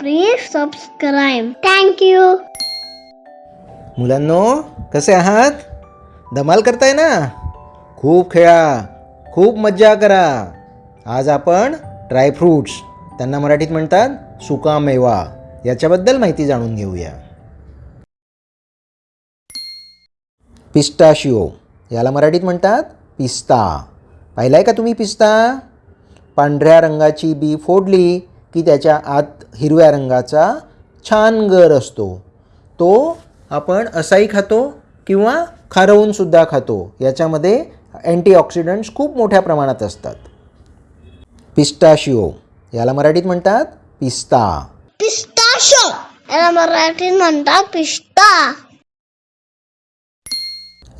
Please subscribe. Thank you मुलांनो कसे आहात? धमाल करताय ना? खूप खेळा खूप मज्जा करा. आज आपण ड्रायफ्रूट्स त्यांना मराठीत म्हणतात सुका मेवा याच्याबद्दल माहिती जाणून घेऊया. पिस्टाशिओ याला मराठीत म्हणतात पिस्ता. पाहिलाय का तुम्ही पिस्ता? पांढऱ्या रंगाची बी फोडली की त्याच्या आत हिरव्या रंगाचा छान गर असतो. तो आपण असाही खातो किंवा खारवून सुद्धा खातो. याच्यामध्ये अँटीऑक्सिडंट्स खूप मोठ्या प्रमाणात असतात. पिस्टाशिओ याला मराठीत म्हणतात पिस्ता. पिस्ताशो याला मराठीत म्हणतात पिस्ता.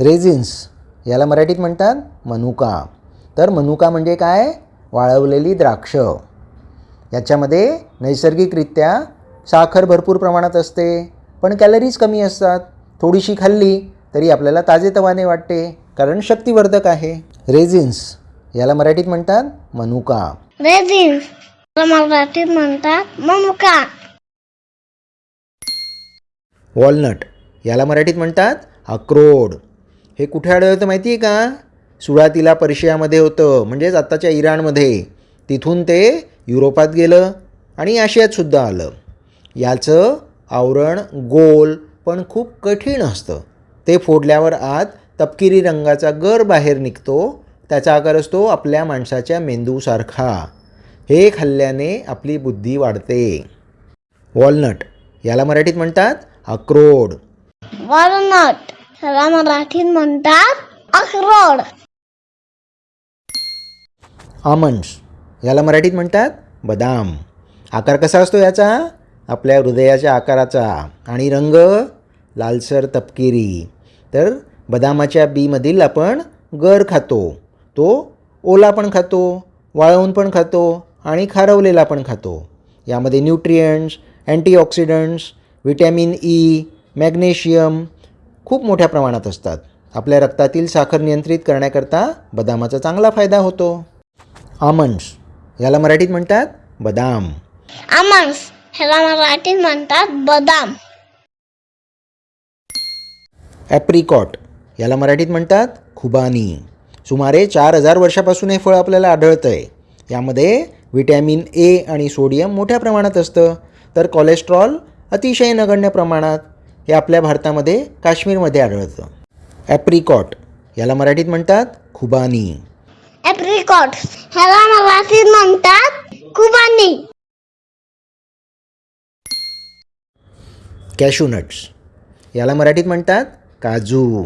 रेझिन्स याला मराठीत म्हणतात मनुका. तर मनुका म्हणजे काय? वाळवलेली द्राक्ष. याच्यामध्ये नैसर्गिकरित्या साखर भरपूर प्रमाणात असते पण कॅलरीज कमी असतात. थोडीशी खाल्ली तरी आपल्याला ताजेतवाने वाटते कारण शक्तिवर्धक आहे. रेझिन्स याला मराठीत म्हणतात मनुका. रेझिन याला मराठीत म्हणतात मनुका. वॉलनट याला मराठीत म्हणतात अक्रोड. हे कुठे आढळतं माहिती आहे का? सुरुवातीला पर्शियामध्ये होतं म्हणजेच आत्ताच्या इराणमध्ये. तिथून ते युरोपात गेलं आणि आशियातसुद्धा आलं. याचं आवरण गोल पण खूप कठीण असतं. ते फोडल्यावर आत तपकिरी रंगाचा गर बाहेर निघतो त्याचा आकार असतो आपल्या माणसाच्या मेंदूसारखा. हे खाल्ल्याने आपली बुद्धी वाढते. वॉलनट याला मराठीत म्हणतात अक्रोड. वॉलनट याला मराठीत म्हणतात अक्रोड. आमंड्स याला मराठीत म्हणतात बदाम. आकार कसा असतो याचा? आपल्या हृदयाच्या आकाराचा. आणि रंग? लालसर तपकिरी. तर बदामाच्या बीमधील आपण गर खातो. तो ओला पण खातो वाळवून पण खातो आणि खारवलेला पण खातो. यामध्ये nutrients antioxidants vitamin E magnesium खूप मोठ्या प्रमाणात असतात. आपल्या रक्तातील साखर नियंत्रित करण्याकरता बदामाचा चांगला फायदा होतो. आमंड्स याला मराठीत म्हणतात बदाम. आमन्स ह्याला मराठीत म्हणतात बदाम. ॲप्रिकॉट. याला मराठीत म्हणतात खुबानी. सुमारे चार हजार वर्षापासून हे फळ आपल्याला आढळतं आहे यामध्ये व्हिटॅमिन ए आणि सोडियम मोठ्या प्रमाणात असतं. तर कोलेस्ट्रॉल अतिशय नगण्य प्रमाणात हे आपल्या भारतामध्ये काश्मीरमध्ये आढळतं. ॲप्रिकॉट. याला मराठीत म्हणतात खुबानी. ॲप्रिकॉट ह्याला मराठीत म्हणतात कुबानी. कॅशूनट्स याला मराठीत म्हणतात काजू.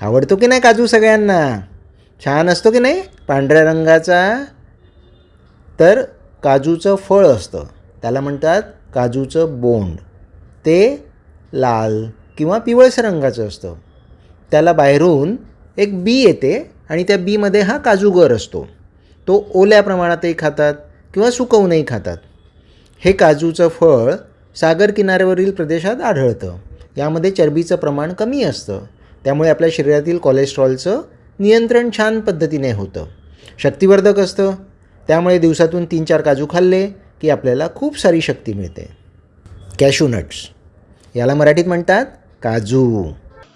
आवडतो की नाही काजू सगळ्यांना? छान असतो की नाही? पांढऱ्या रंगाचा. तर काजूचं फळ असतं. त्याला म्हणतात काजूचं बोंड. ते लाल किंवा पिवळस रंगाचं असतं. त्याला बाहेरून एक बी येते. आणि त्या बीमध्ये हा काजूगर असतो. तो ओल्या प्रमाणातही खातात किंवा सुकवूनही खातात. हे काजूचं फळ सागर किनाऱ्यावरील प्रदेशात आढळतं. यामध्ये चरबीचं प्रमाण कमी असतं. त्यामुळे आपल्या शरीरातील कोलेस्ट्रॉलचं नियंत्रण छान पद्धतीने होतं. शक्तिवर्धक असतं. त्यामुळे दिवसातून तीन चार काजू खाल्ले की आपल्याला खूप सारी शक्ती मिळते. कॅशूनट्स याला मराठीत म्हणतात काजू.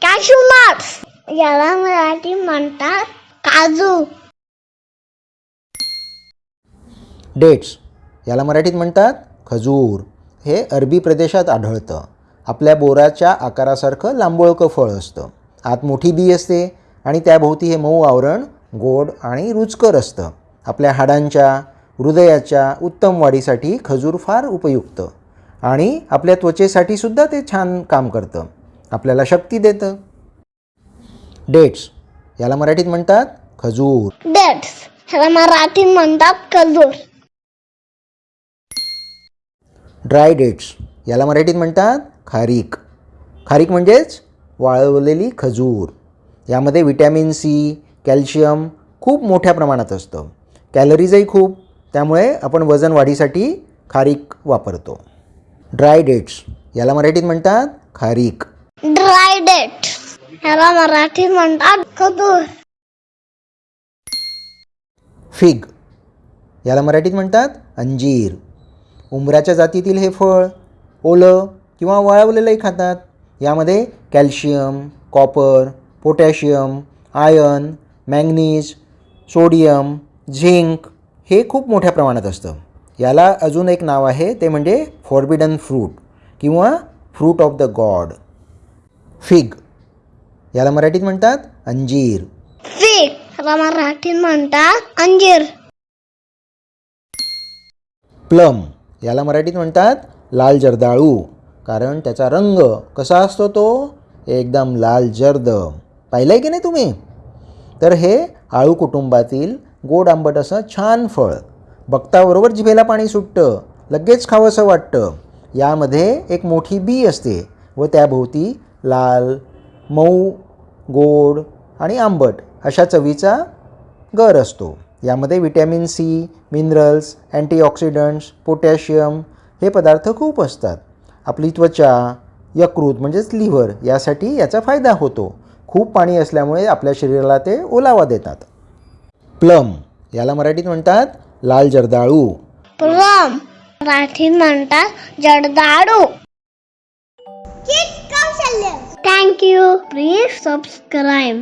कॅशू नट्स याला मराठी म्हणतात काजू. डेट्स याला मराठीत म्हणतात खजूर. हे अरबी प्रदेशात आढळतं. आपल्या बोराच्या आकारासारखं लांबोळकं फळ असतं. आत मोठी बी असते आणि त्याभोवती हे मऊ आवरण गोड आणि रुचकर असतं. आपल्या हाडांच्या हृदयाच्या उत्तम वाढीसाठी खजूर फार उपयुक्त. आणि आपल्या त्वचेसाठी सुद्धा ते छान काम करतं. आपल्याला शक्ती देतं. डेट्स याला मराठीत म्हणतात खजूर. डेट्स ह्याला मराठीत म्हणतात खजूर. ड्राय डेट्स याला मराठीत म्हणतात खारीक. खारीक म्हणजेच वाळवलेली खजूर. यामध्ये विटॅमिन सी कॅल्शियम खूप मोठ्या प्रमाणात असतं. कॅलरीजही खूप. त्यामुळे आपण वजन वाढीसाठी खारीक वापरतो. ड्राय डेट्स याला मराठीत म्हणतात खारीक. ड्राय डेट्स ह्याला मराठीत म्हणतात खजूर. फिग. याला मराठीत म्हणतात अंजीर. उंबराच्या जातीतील हे फळ ओलं किंवा वाळवलेलंही खातात. यामध्ये calcium copper potassium iron manganese sodium zinc हे खूप मोठ्या प्रमाणात असतं. याला अजून एक नाव आहे ते म्हणजे फॉर्बिडन फ्रूट किंवा fruit of the god. Fig. याला मराठीत म्हणतात अंजीर. फिग मराठीत म्हणतात अंजीर. प्लम याला मराठीत म्हणतात लाल जर्दाळू. कारण त्याचा रंग कसा असतो तो? एकदम लाल जर्द. पाहिलं आहे की नाही तुम्ही? तर हे आळू कुटुंबातील गोड आंबट असं छान फळ. बघताबरोबर जिभेला पाणी सुटतं. लगेच खावंसं वाटतं. यामध्ये एक मोठी बी असते व त्याभोवती लाल मऊ गोड आणि आंबट अशा चवीचा गर असतो. यामध्ये vitamin C minerals antioxidants potassium हे पदार्थ खूप असतात. आपली त्वचा यकृत म्हणजेच लिव्हर यासाठी याचा फायदा होतो. खूप पाणी असल्यामुळे आपल्या शरीराला ते ओलावा देतात. प्लम याला मराठीत म्हणतात लाल जर्दाळू. प्लम मराठीत म्हणतात जडदाडू थँक्यू प्लीज सबस्क्राईब